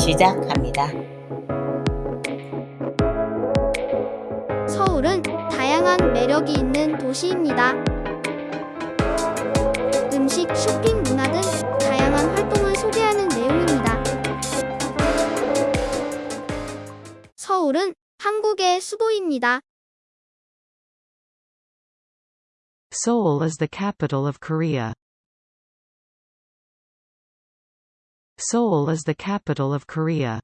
시작합니다. 서울은 다양한 매력이 있는 도시입니다. 음식, 쇼핑, 문화 등 다양한 활동을 소개하는 내용입니다. 서울은 한국의 수도입니다. Seoul is the capital of Korea. Seoul is the capital of Korea.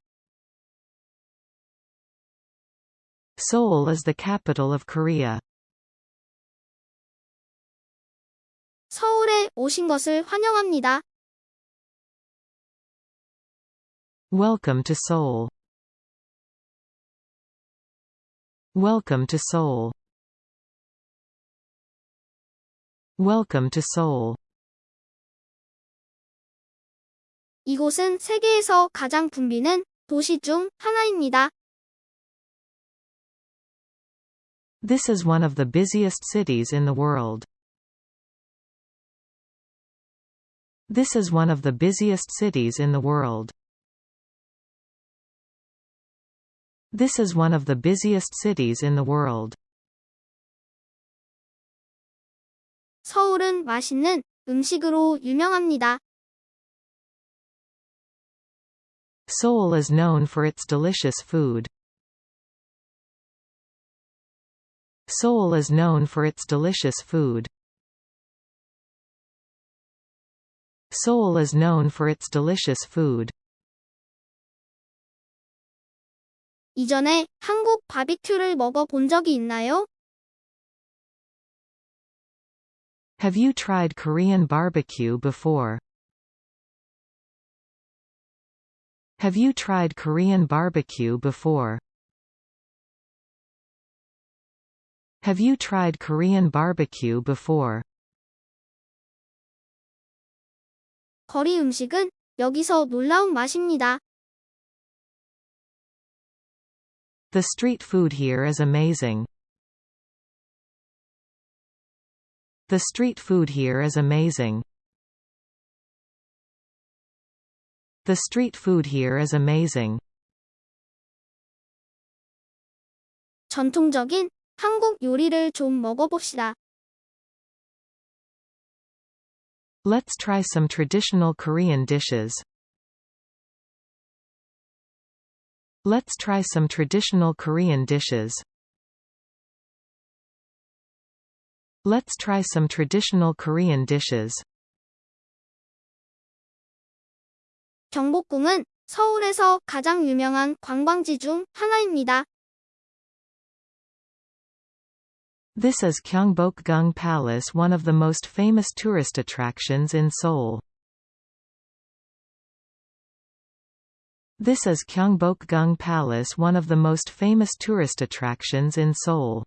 Seoul is the capital of Korea. 서울에 오신 것을 환영합니다. Welcome to Seoul. Welcome to Seoul. Welcome to Seoul. 이곳은 세계에서 가장 붐비는 도시 중 하나입니다. This is one of the busiest cities in the world. This is one of the busiest cities in the world. This is one of the busiest cities in the world. 서울은 맛있는 음식으로 유명합니다. Seoul is known for its delicious food. Seoul is known for its delicious food. Seoul is known for its delicious food. 이전에 한국 바비큐를 먹어본 적이 있나요? Have you tried Korean barbecue before? Have you tried Korean barbecue before? Have you tried Korean barbecue before? 거리 음식은 여기서 놀라운 맛입니다. The street food here is amazing. The street food here is amazing. The street food here is amazing. 전통적인 한국 요리를 좀 먹어봅시다. Let's try some traditional Korean dishes. Let's try some traditional Korean dishes. Let's try some traditional Korean dishes. 경복궁은 서울에서 가장 유명한 관광지 중 하나입니다. This is Gyeongbokgung Palace one of the most famous tourist attractions in Seoul. This is Gyeongbokgung Palace one of the most famous tourist attractions in Seoul.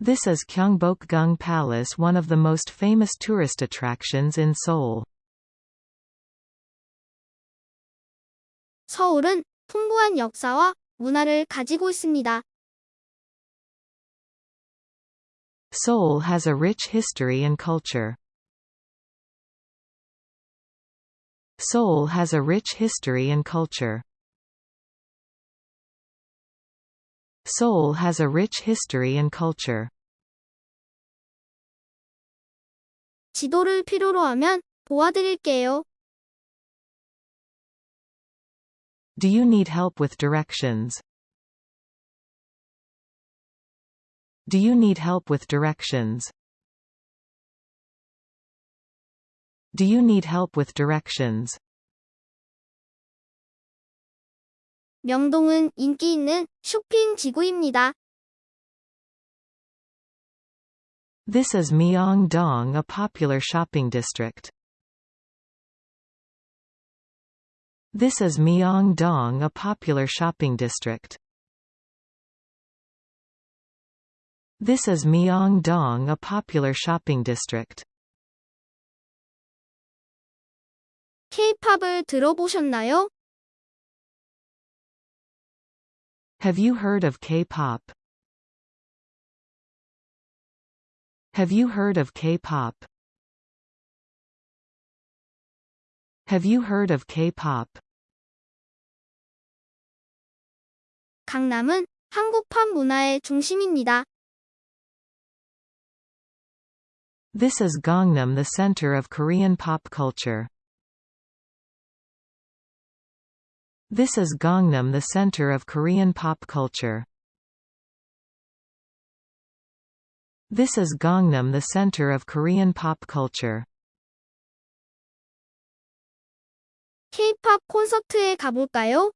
This is Gyeongbokgung Palace one of the most famous tourist attractions in Seoul. 서울은 풍부한 역사와 문화를 가지고 있습니다. Seoul has a rich history and culture. Seoul has a rich history and culture. Seoul has a rich history and culture. 지도를 필요로 하면 도와드릴게요. Do you need help with directions? Do you need help with directions? Do you need help with directions? 명동은 인기 있는 쇼핑 지구입니다. This is Myeongdong a popular shopping district. This is Myeongdong a popular shopping district. This is Myeongdong a popular shopping district. K-팝을 들어보셨나요? Have you heard of K-pop? Have you heard of K-pop? Have you heard of K-pop? 강남은 한국 팝 문화의 중심입니다. This is Gangnam the center of Korean pop culture. This is Gangnam the center of Korean pop culture. This is Gangnam the center of Korean pop culture. K-팝 콘서트에 가볼까요?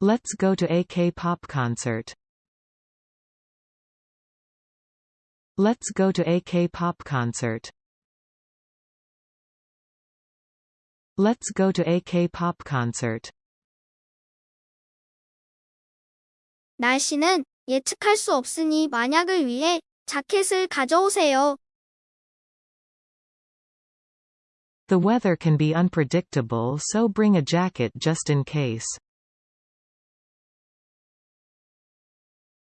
Let's go to a K-pop concert. Let's go to a K-pop concert. Let's go to a K-pop concert. 날씨는 예측할 수 없으니 만약을 위해 자켓을 가져오세요. The weather can be unpredictable so bring a jacket just in case.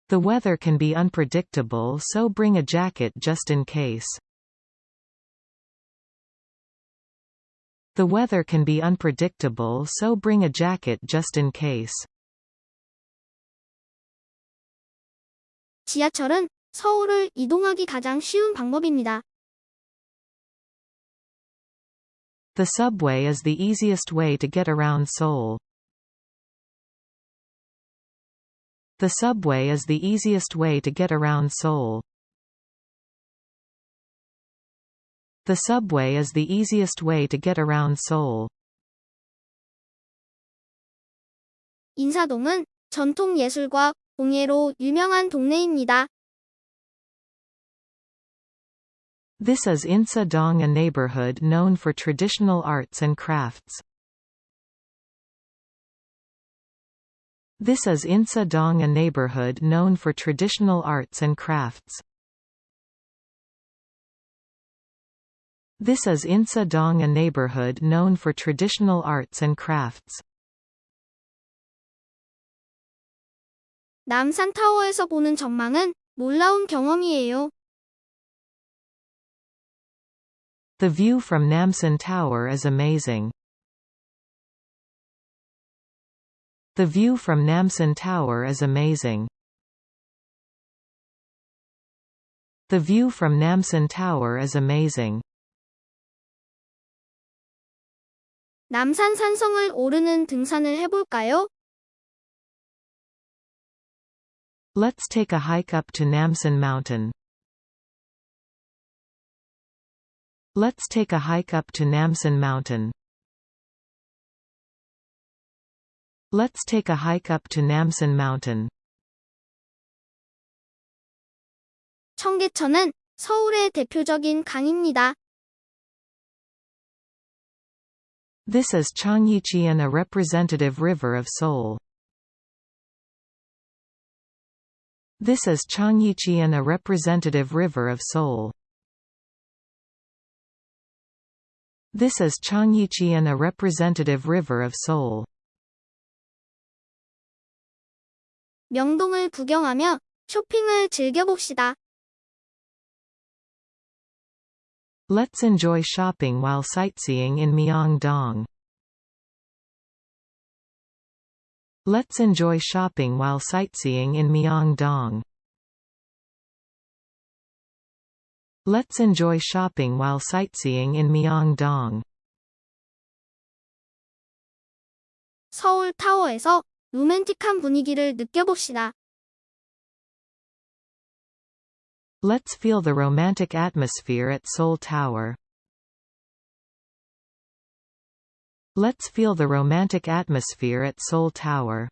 The weather can be unpredictable so bring a jacket just in case. The weather can be unpredictable so bring a jacket just in case. 지하철은 서울을 이동하기 가장 쉬운 방법입니다. The subway is the easiest way to get around Seoul. The subway is the easiest way to get around Seoul. The subway is the easiest way to get around Seoul. 인사동은 전통 예술과 공예로 유명한 동네입니다. This is Insa-dong a neighborhood known for traditional arts and crafts. This is Insa-dong a neighborhood known for traditional arts and crafts. This is Insa-dong a neighborhood known for traditional arts and crafts. 남산 타워에서 보는 전망은 놀라운 경험이에요. The view from Namsan Tower is amazing. The view from Namsan Tower is amazing. The view from Namsan Tower is amazing. 남산 산성을 오르는 등산을 해볼까요? Let's take a hike up to Namsan Mountain. Let's take a hike up to Namsan Mountain. Let's take a hike up to Namsan Mountain. 청계천은 서울의 대표적인 강입니다. This is Cheonggyecheon a representative river of Seoul. This is Cheonggyecheon a representative river of Seoul. This is Cheonggyecheon a representative river of Seoul. 명동을 구경하며 쇼핑을 즐겨봅시다. Let's enjoy shopping while sightseeing in Myeongdong. Let's enjoy shopping while sightseeing in Myeongdong. Let's enjoy shopping while sightseeing in Myeongdong. 서울 타워에서 로맨틱한 분위기를 느껴봅시다. Let's feel the romantic atmosphere at Seoul Tower. Let's feel the romantic atmosphere at Seoul Tower.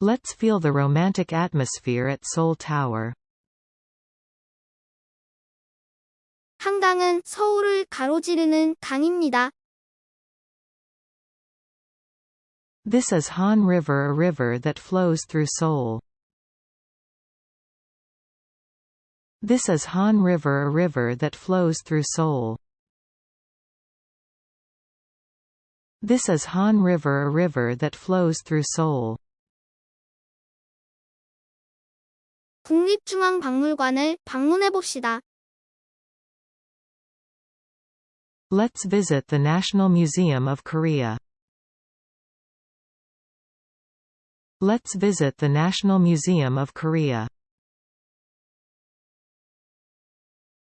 Let's feel the romantic atmosphere at Seoul Tower. 한강은 서울을 가로지르는 강입니다. This is Han River a river that flows through Seoul. This is Han River a river that flows through Seoul. This is Han River a river that flows through Seoul. 국립중앙박물관을 방문해 봅시다. Let's visit the National Museum of Korea. Let's visit the National Museum of Korea.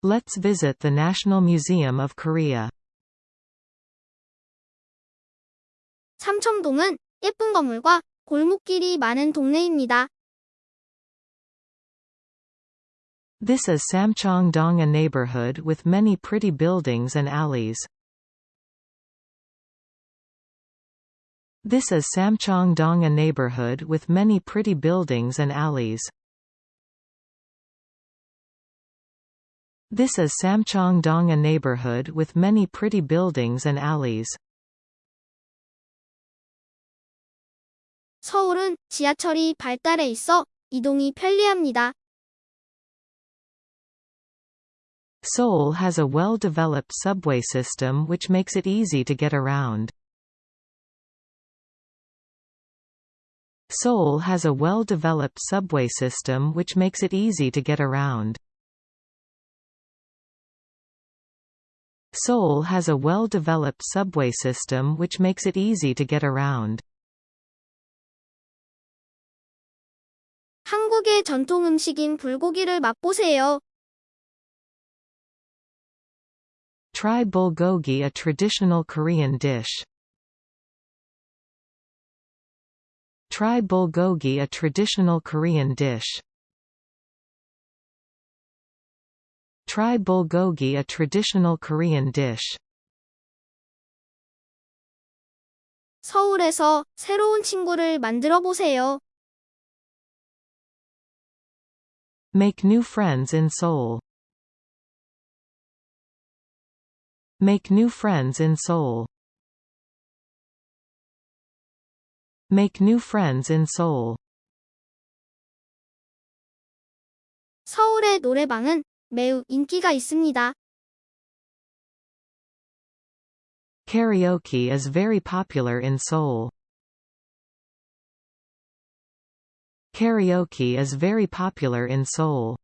Let's visit the National Museum of Korea. 삼청동은 예쁜 건물과 골목길이 많은 동네입니다. This is Samcheong-dong a neighborhood with many pretty buildings and alleys. This is Samcheong-dong a neighborhood with many pretty buildings and alleys. This is Samcheong-dong a neighborhood with many pretty buildings and alleys. 서울은 지하철이 발달해 있어 이동이 편리합니다. Seoul has a well-developed subway system which makes it easy to get around. Seoul has a well-developed subway system which makes it easy to get around. Seoul has a well-developed subway system which makes it easy to get around. 한국의 전통 음식인 불고기를 맛보세요. Try bulgogi a traditional Korean dish. Try bulgogi a traditional Korean dish. Try bulgogi a traditional Korean dish. 서울에서 새로운 친구를 만들어 보세요. Make new friends in Seoul. Make new friends in Seoul. Make new friends in Seoul. 서울의 노래방은 매우 인기가 있습니다. Karaoke is very popular in Seoul. Karaoke is very popular in Seoul.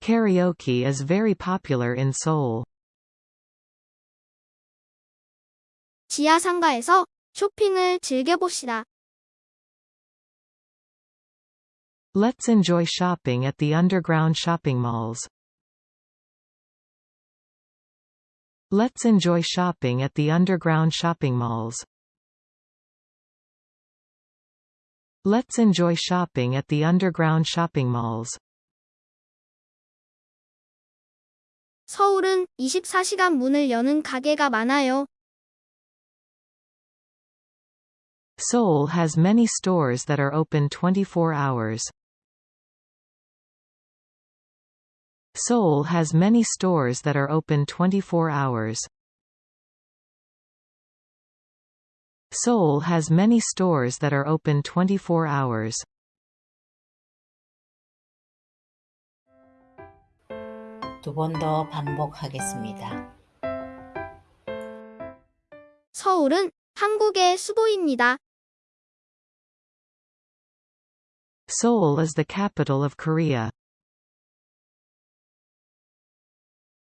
Karaoke is very popular in Seoul. 지하 상가에서 쇼핑을 즐겨봅시다. Let's enjoy shopping at the underground shopping malls. Let's enjoy shopping at the underground shopping malls. Let's enjoy shopping at the underground shopping malls. 서울은 24시간 문을 여는 가게가 많아요. Seoul has many stores that are open 24 hours. Seoul has many stores that are open 24 hours. Seoul has many stores that are open 24 hours. 두 번 더 반복하겠습니다. 서울은 한국의 수도입니다. Seoul is the capital of Korea.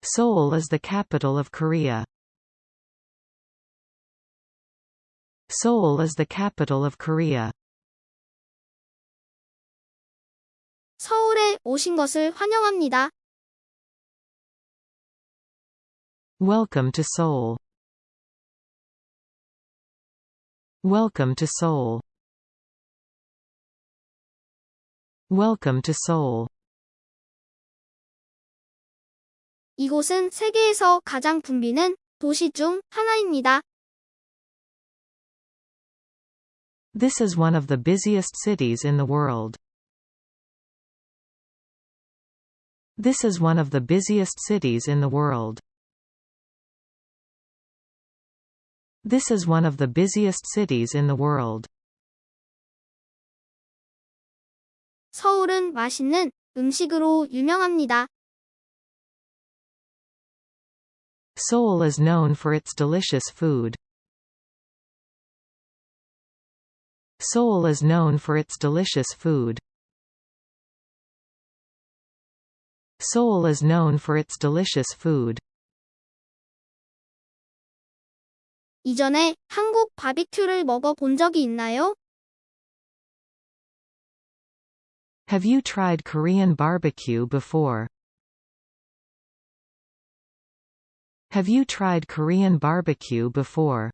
Seoul is the capital of Korea. Seoul is the capital of Korea. 서울에 오신 것을 환영합니다. Welcome to Seoul. Welcome to Seoul. Welcome to Seoul. 이곳은 세계에서 가장 붐비는 도시 중 하나입니다. This is one of the busiest cities in the world. This is one of the busiest cities in the world. This is one of the busiest cities in the world. 서울은 맛있는 음식으로 유명합니다. Seoul is known for its delicious food. Seoul is known for its delicious food. Seoul is known for its delicious food. 이전에 한국 바비큐를 먹어본 적이 있나요? Have you tried Korean barbecue before? Have you tried Korean barbecue before?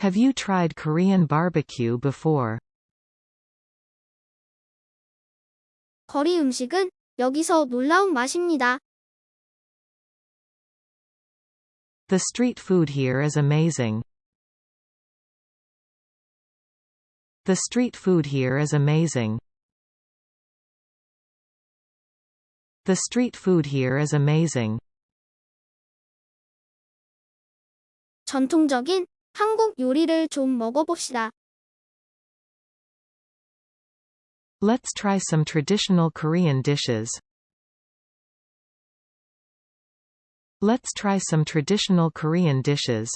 Have you tried Korean barbecue before? 거리 음식은 여기서 놀라운 맛입니다. The street food here is amazing. The street food here is amazing. The street food here is amazing. 전통적인 한국 요리를 좀 먹어봅시다. Let's try some traditional Korean dishes. Let's try some traditional Korean dishes.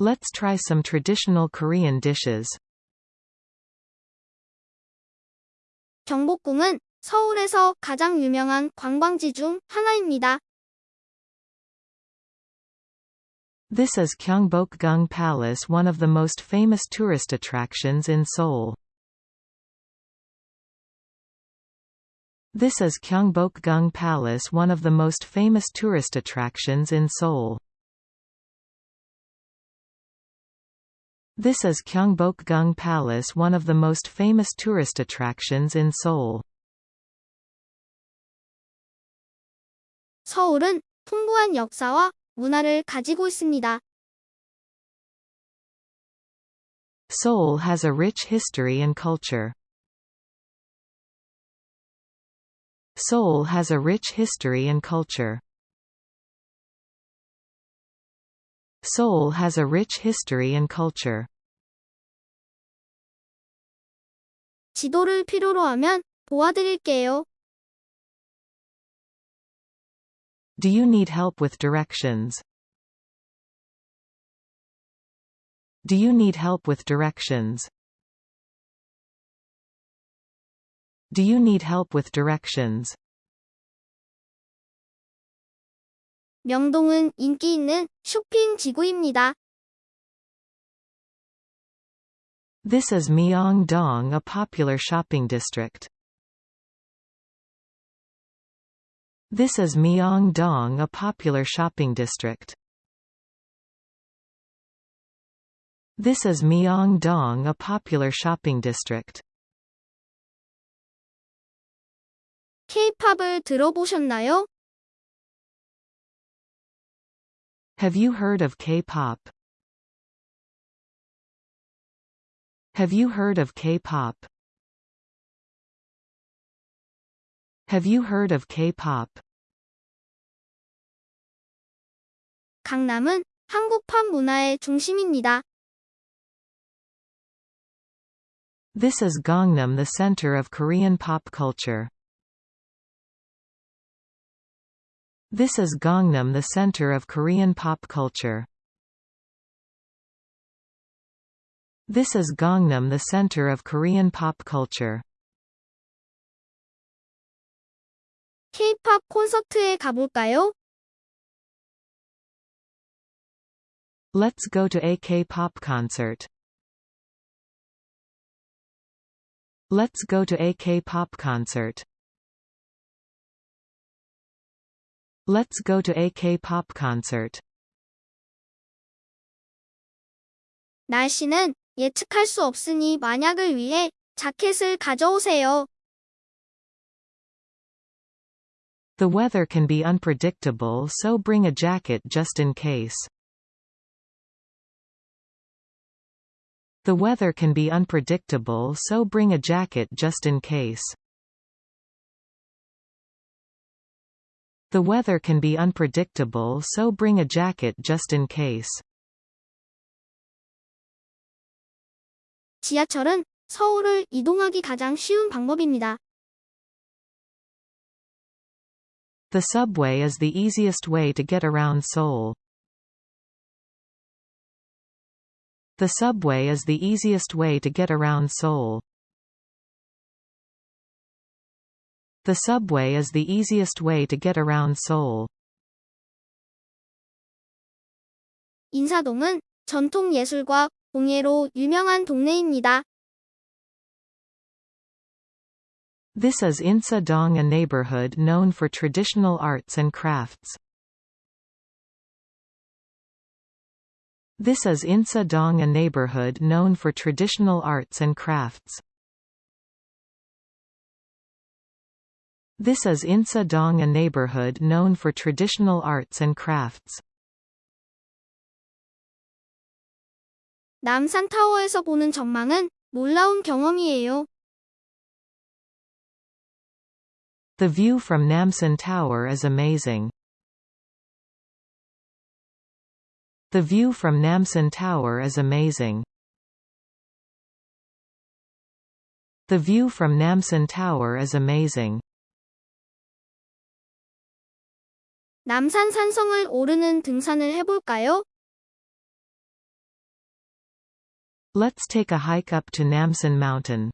Let's try some traditional Korean dishes. 경복궁은 서울에서 가장 유명한 관광지 중 하나입니다. This is Gyeongbokgung Palace one of the most famous tourist attractions in Seoul. This is Gyeongbokgung Palace one of the most famous tourist attractions in Seoul. This is Gyeongbokgung Palace one of the most famous tourist attractions in Seoul. 서울은 풍부한 역사와 문화를 가지고 있습니다. Seoul has a rich history and culture. Seoul has a rich history and culture. Seoul has a rich history and culture. 지도를 필요로 하면 도와드릴게요. Do you need help with directions? Do you need help with directions? Do you need help with directions? 명동은 인기 있는 쇼핑 지구입니다. This is Myeongdong a popular shopping district. This is Myeongdong a popular shopping district. This is Myeongdong a popular shopping district. K-팝을 들어보셨나요? Have you heard of K-pop? Have you heard of K-pop? Have you heard of K-pop? 강남은 한국 팝 문화의 중심입니다. This is Gangnam the center of Korean pop culture. This is Gangnam the center of Korean pop culture. This is Gangnam the center of Korean pop culture. K-팝 콘서트에 가볼까요? Let's go to a K-pop concert. Let's go to a K-pop concert. Let's go to a K-pop concert. 날씨는 예측할 수 없으니 만약을 위해 자켓을 가져오세요. The weather can be unpredictable so bring a jacket just in case. The weather can be unpredictable so bring a jacket just in case. The weather can be unpredictable so bring a jacket just in case. 지하철은 서울을 이동하기 가장 쉬운 방법입니다. The subway is the easiest way to get around Seoul. The subway is the easiest way to get around Seoul. The subway is the easiest way to get around Seoul. 인사동은 전통 예술과 공예로 유명한 동네입니다. This is Insa-dong a neighborhood known for traditional arts and crafts. This is Insa-dong a neighborhood known for traditional arts and crafts. This is Insa-dong a neighborhood known for traditional arts and crafts. 남산 타워에서 보는 전망은 놀라운 경험이에요. The view from Namsan Tower is amazing. The view from Namsan Tower is amazing. The view from Namsan Tower is amazing. 남산 산성을 오르는 등산을 해볼까요? Let's take a hike up to Namsan Mountain.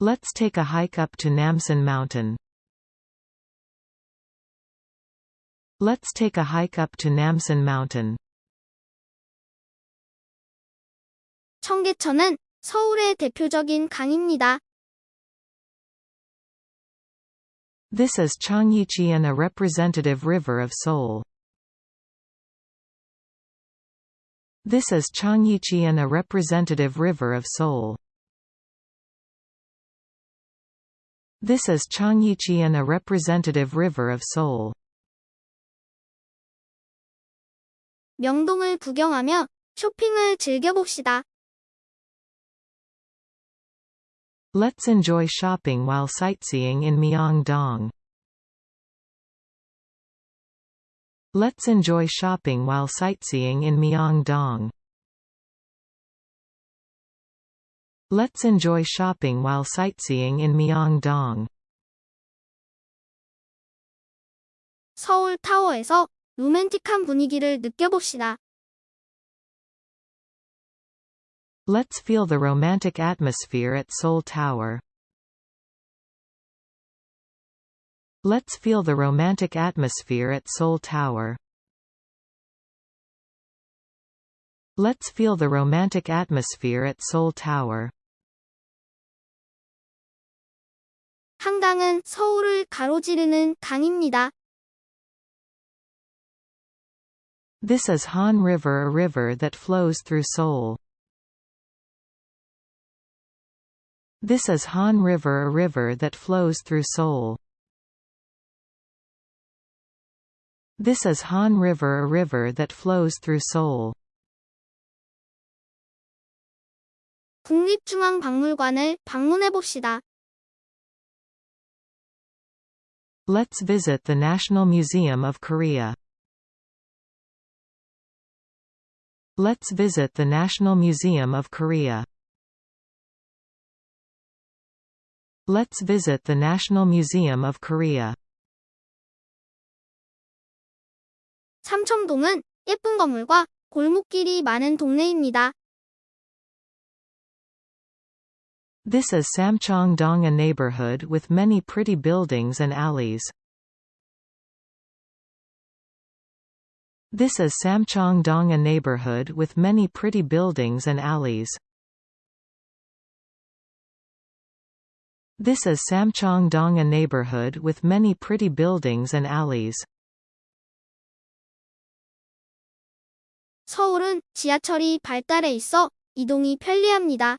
Let's take a hike up to Namsan Mountain. Let's take a hike up to Namsan Mountain. 청계천은 서울의 대표적인 강입니다. This is Cheonggyecheon a representative river of Seoul. This is Cheonggyecheon a representative river of Seoul. This is Cheonggyecheon a representative river of Seoul. 명동을 구경하며 쇼핑을 즐겨봅시다. Let's enjoy shopping while sightseeing in Myeongdong. Let's enjoy shopping while sightseeing in Myeongdong. Let's enjoy shopping while sightseeing in Myeongdong. 서울 타워에서 로맨틱한 분위기를 느껴봅시다. Let's feel the romantic atmosphere at Seoul Tower. Let's feel the romantic atmosphere at Seoul Tower. Let's feel the romantic atmosphere at Seoul Tower. 한강은 서울을 가로지르는 강입니다. This is Han River a river that flows through Seoul. This is Han River a river that flows through Seoul. This is Han River a river that flows through Seoul. 국립중앙박물관을 방문해봅시다. Let's visit the National Museum of Korea. Let's visit the National Museum of Korea. Let's visit the National Museum of Korea. 삼청동은 예쁜 건물과 골목길이 많은 동네입니다. This is Samcheong-dong a neighborhood with many pretty buildings and alleys. This is Samcheong-dong a neighborhood with many pretty buildings and alleys. This is Samcheong-dong a neighborhood with many pretty buildings and alleys. 서울은 지하철이 발달해 있어 이동이 편리합니다.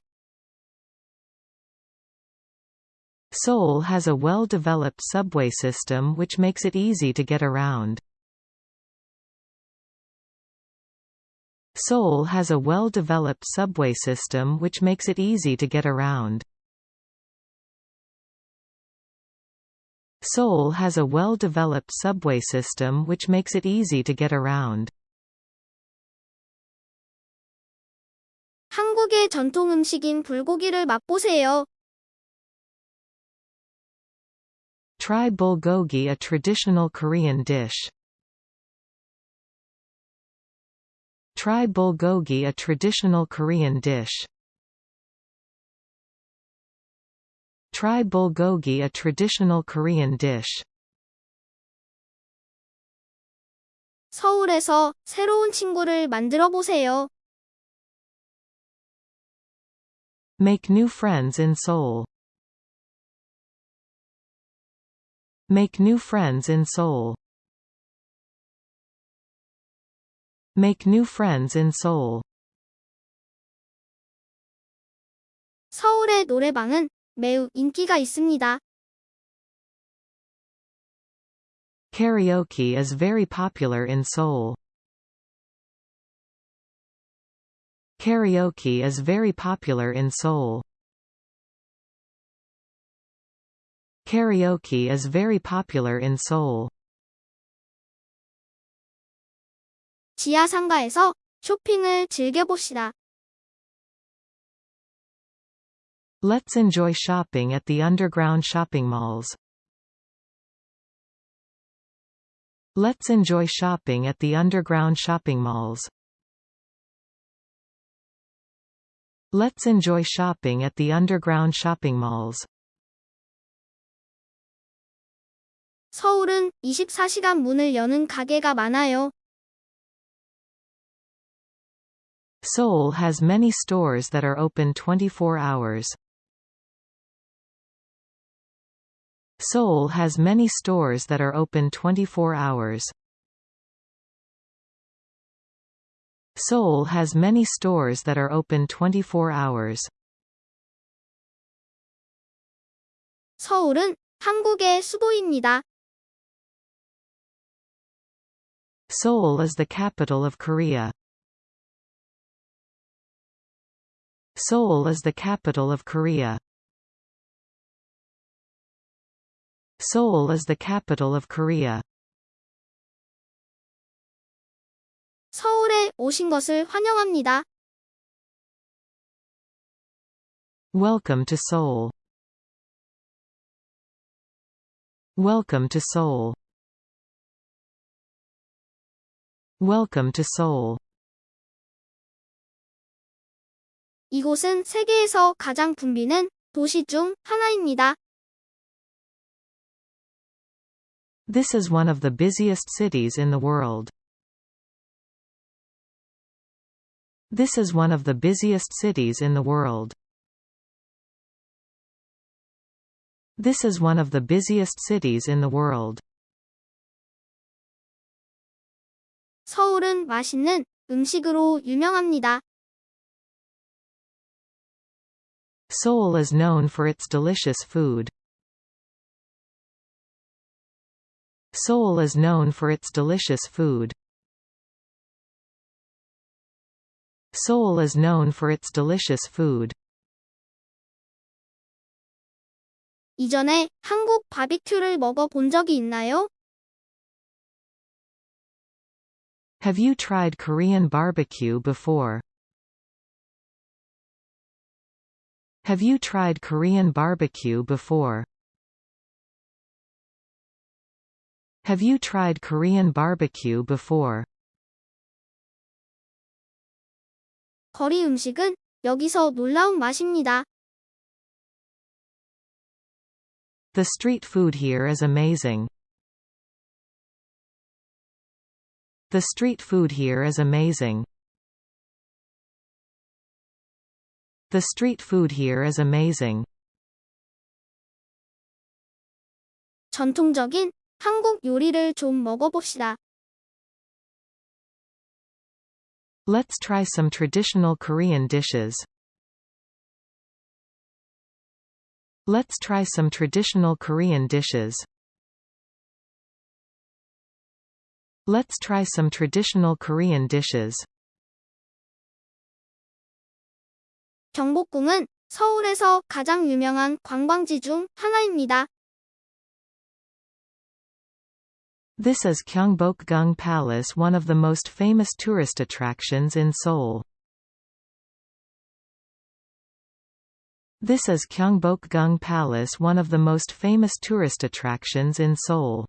Seoul has a well-developed subway system which makes it easy to get around. Seoul has a well-developed subway system which makes it easy to get around. Seoul has a well-developed subway system which makes it easy to get around. 한국의 전통 음식인 불고기를 맛보세요. Try bulgogi a traditional Korean dish. Try bulgogi a traditional Korean dish. Try bulgogi a traditional Korean dish. 서울에서 새로운 친구를 만들어 보세요. Make new friends in Seoul. Make new friends in Seoul. Make new friends in Seoul. 서울의 노래방은 매우 인기가 있습니다. Karaoke is very popular in Seoul. Karaoke is very popular in Seoul. Karaoke is very popular in Seoul. 지하 상가에서 쇼핑을 즐겨봅시다. Let's enjoy shopping at the underground shopping malls. Let's enjoy shopping at the underground shopping malls. Let's enjoy shopping at the underground shopping malls. 서울은 24시간 문을 여는 가게가 많아요. Seoul has many stores that are open 24 hours. Seoul has many stores that are open 24 hours. Seoul has many stores that are open 24 hours. 서울은 한국의 수도입니다. Seoul is the capital of Korea. Seoul is the capital of Korea. Seoul is the capital of Korea. 서울에 오신 것을 환영합니다. Welcome to Seoul. Welcome to Seoul. Welcome to Seoul. 이곳은 세계에서 가장 붐비는 도시 중 하나입니다. This is one of the busiest cities in the world. This is one of the busiest cities in the world. This is one of the busiest cities in the world. 서울은 맛있는 음식으로 유명합니다. Seoul is known for its delicious food. Seoul is known for its delicious food. Seoul is known for its delicious food. 이전에 한국 바비큐를 먹어 본 적이 있나요? Have you tried Korean barbecue before? Have you tried Korean barbecue before? Have you tried Korean barbecue before? 거리 음식은 여기서 놀라운 맛입니다. The street food here is amazing. The street food here is amazing. The street food here is amazing. 전통적인 한국 요리를 좀 먹어봅시다. Let's try some traditional Korean dishes. Let's try some traditional Korean dishes. Let's try some traditional Korean dishes. 경복궁은 서울에서 가장 유명한 관광지 중 하나입니다. This is Gyeongbokgung Palace one of the most famous tourist attractions in Seoul. This is Gyeongbokgung Palace one of the most famous tourist attractions in Seoul.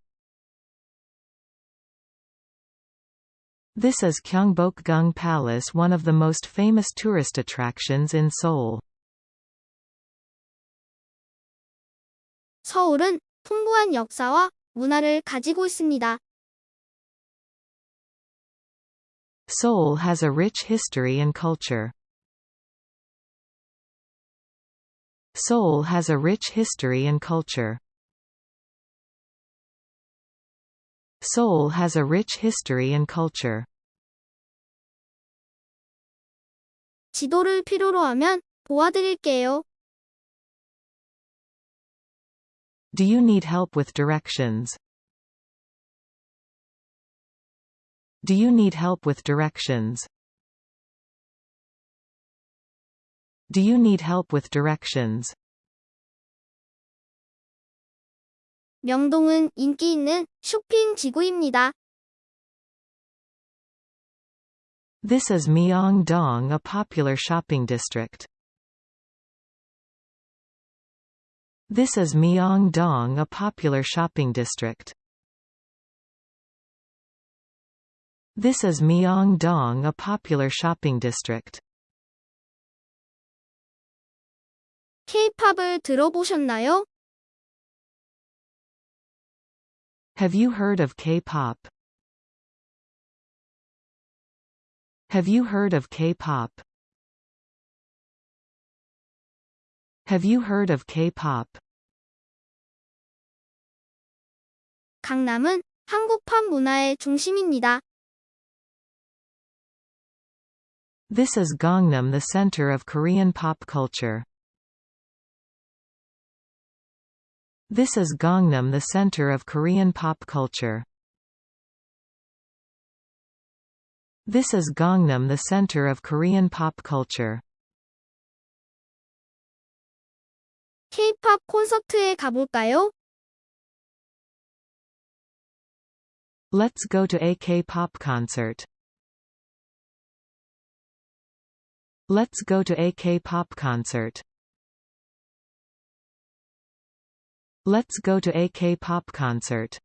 This is Gyeongbokgung Palace one of the most famous tourist attractions in Seoul. 서울은 풍부한 역사와 문화를 가지고 있습니다. Seoul has a rich history and culture. Seoul has a rich history and culture. Seoul has a rich history and culture. 지도를 필요로 하면 도와드릴게요. Do you need help with directions? Do you need help with directions? Do you need help with directions? 명동은 인기 있는 쇼핑 지구입니다. This is Myeongdong, a popular shopping district. This is Myeongdong, a popular shopping district. This is Myeongdong, a popular shopping district. K-팝을 들어보셨나요? Have you heard of K-pop? Have you heard of K-pop? Have you heard of K-pop? 강남은 한국 팝 문화의 중심입니다. This is Gangnam the center of Korean pop culture. This is Gangnam the center of Korean pop culture. This is Gangnam the center of Korean pop culture. K-팝 콘서트에 가볼까요? Let's go to a K-pop concert. Let's go to a K-pop concert. Let's go to a K-pop concert.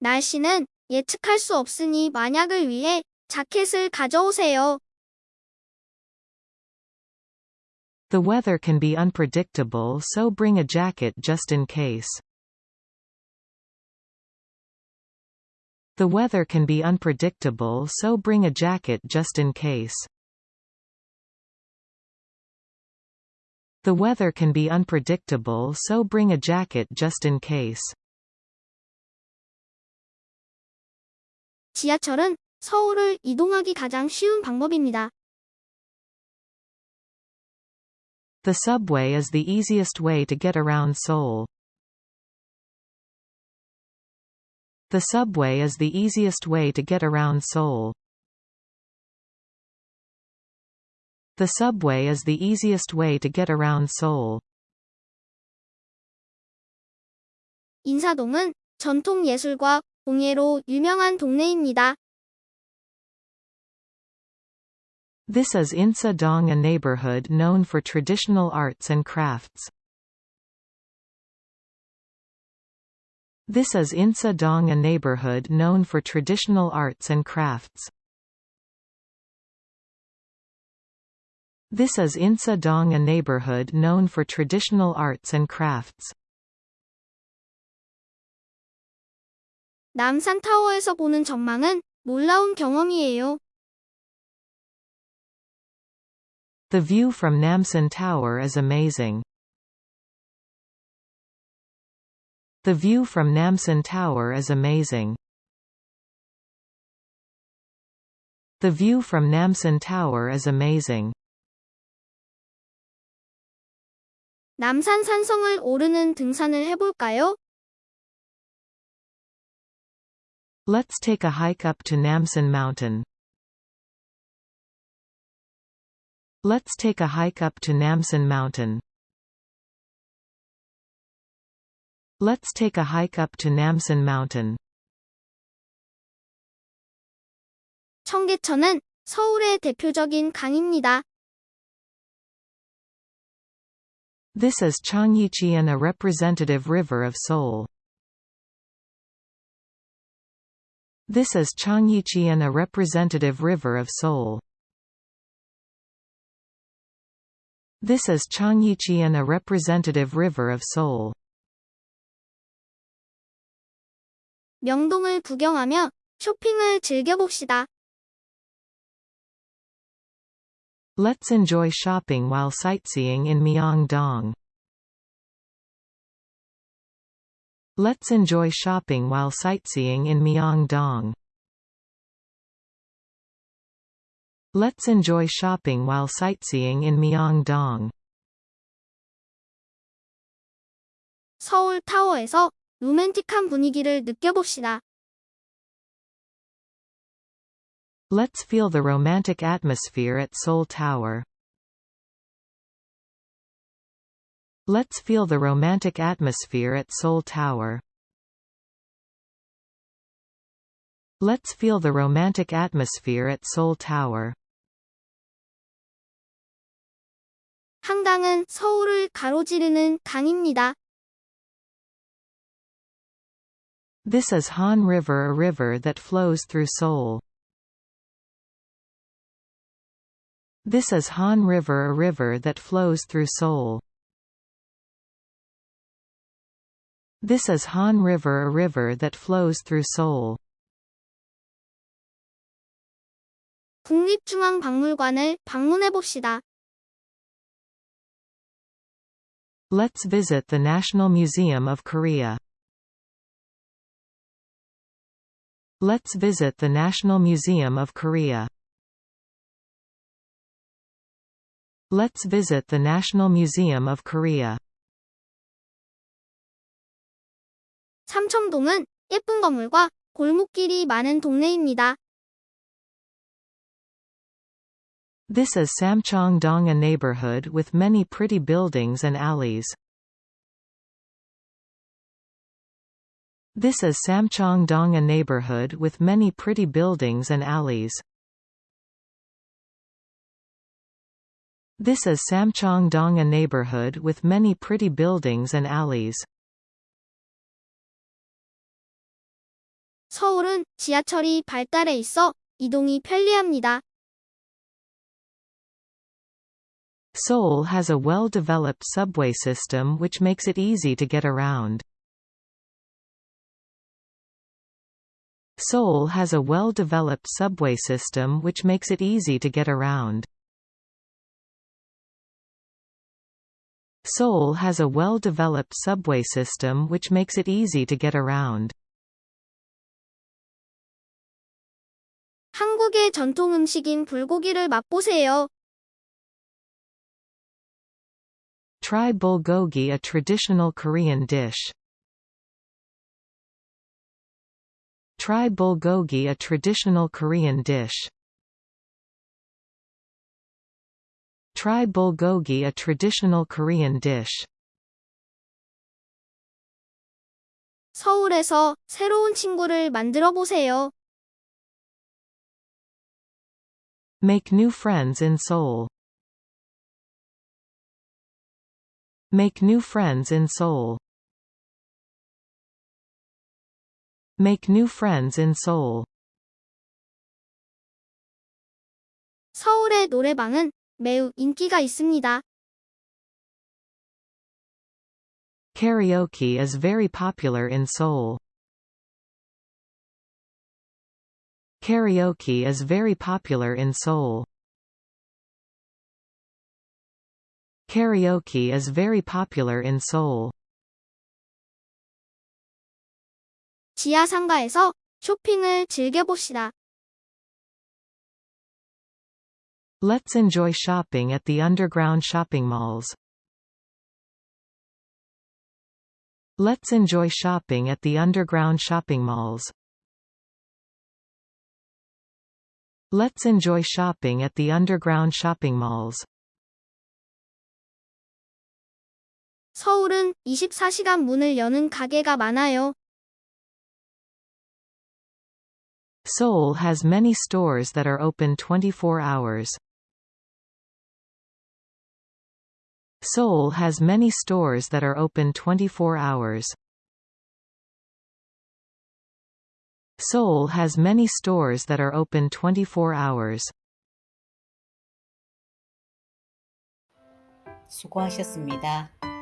날씨는 예측할 수 없으니 만약을 위해 자켓을 가져오세요. The weather can be unpredictable so bring a jacket just in case. The weather can be unpredictable so bring a jacket just in case. The weather can be unpredictable so bring a jacket just in case. 지하철은 서울을 이동하기 가장 쉬운 방법입니다. The subway is the easiest way to get around Seoul. The subway is the easiest way to get around Seoul. The subway is the easiest way to get around Seoul. 인사동은 전통 예술과 공예로 유명한 동네입니다. This is Insa-dong a neighborhood known for traditional arts and crafts. This is Insa-dong a neighborhood known for traditional arts and crafts. This is Insa-dong a neighborhood known for traditional arts and crafts. 남산타워에서 보는 전망은 놀라운 경험이에요. The view from Namsan Tower is amazing. The view from Namsan Tower is amazing. The view from Namsan Tower is amazing. 남산 산성을 오르는 등산을 해볼까요? Let's take a hike up to Namsan Mountain. Let's take a hike up to Namsan Mountain. Let's take a hike up to Namsan Mountain. 청계천은 서울의 대표적인 강입니다. This is Cheonggyecheon a representative river of Seoul. This is Cheonggyecheon a representative river of Seoul. This is Cheonggyecheon a representative river of Seoul. 명동을 구경하며 쇼핑을 즐겨봅시다. Let's enjoy shopping while sightseeing in Myeongdong. Let's enjoy shopping while sightseeing in Myeongdong. Let's enjoy shopping while sightseeing in Myeongdong. 서울 타워에서 로맨틱한 분위기를 느껴봅시다. Let's feel the romantic atmosphere at Seoul Tower. Let's feel the romantic atmosphere at Seoul Tower. Let's feel the romantic atmosphere at Seoul Tower. 한강은 서울을 가로지르는 강입니다. This is Han River, a river that flows through Seoul. This is Han River, a river that flows through Seoul. This is Han River, a river that flows through Seoul. 국립중앙박물관을 방문해 봅시다. Let's visit the National Museum of Korea. Let's visit the National Museum of Korea. Let's visit the National Museum of Korea. 삼청동은 예쁜 건물과 골목길이 많은 동네입니다. This is Samcheong-dong, a neighborhood with many pretty buildings and alleys. This is Samcheong-dong, a neighborhood with many pretty buildings and alleys. This is Samcheong-dong, a neighborhood with many pretty buildings and alleys. 서울은 지하철이 발달해 있어 이동이 편리합니다. Seoul has a well-developed subway system which makes it easy to get around. Seoul has a well-developed subway system which makes it easy to get around. Seoul has a well-developed subway system which makes it easy to get around. 한국의 전통 음식인 불고기를 맛보세요. Try bulgogi a traditional Korean dish. Try bulgogi a traditional Korean dish. Try bulgogi a traditional Korean dish. 서울에서 새로운 친구를 만들어 보세요. Make new friends in Seoul. Make new friends in Seoul. Make new friends in Seoul. 서울의 노래방은 매우 인기가 있습니다. Karaoke is very popular in Seoul. Karaoke is very popular in Seoul. Karaoke is very popular in Seoul. 지하 상가에서 쇼핑을 즐겨봅시다. Let's enjoy shopping at the underground shopping malls. Let's enjoy shopping at the underground shopping malls. Let's enjoy shopping at the underground shopping malls. 서울은 24시간 문을 여는 가게가 많아요. Seoul has many stores that are open 24 hours. Seoul has many stores that are open 24 hours. Seoul has many stores that are open 24 hours. 수고하셨습니다.